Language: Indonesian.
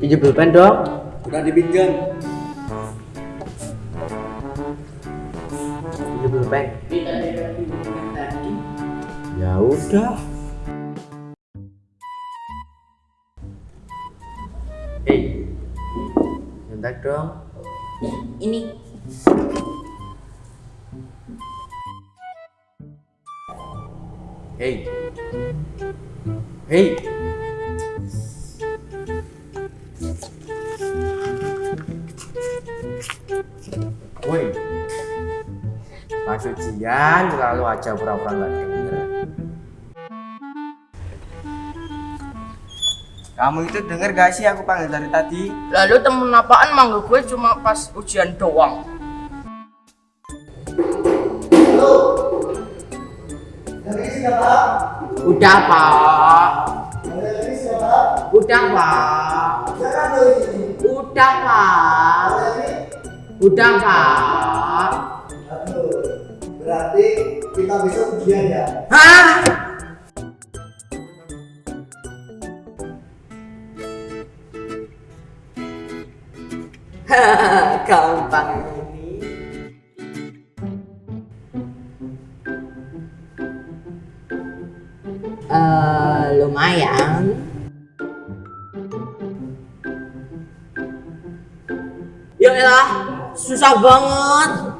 Pinjam pulpen dong. Udah dipinjam. Pinjam pulpen. Ya udah. Hei, bentar dong. Ini Hei, hei. Pas ujian selalu aja pura-pura nggak denger. Kamu itu denger gak sih aku panggil dari tadi? lalu temen apaan manggil gue cuma pas ujian doang. Udah pak. Udah pak. Udah pak. Udah pak. Kita besok ujian ya? Hah? Gampang ini. Eh, lumayan. Ya susah banget.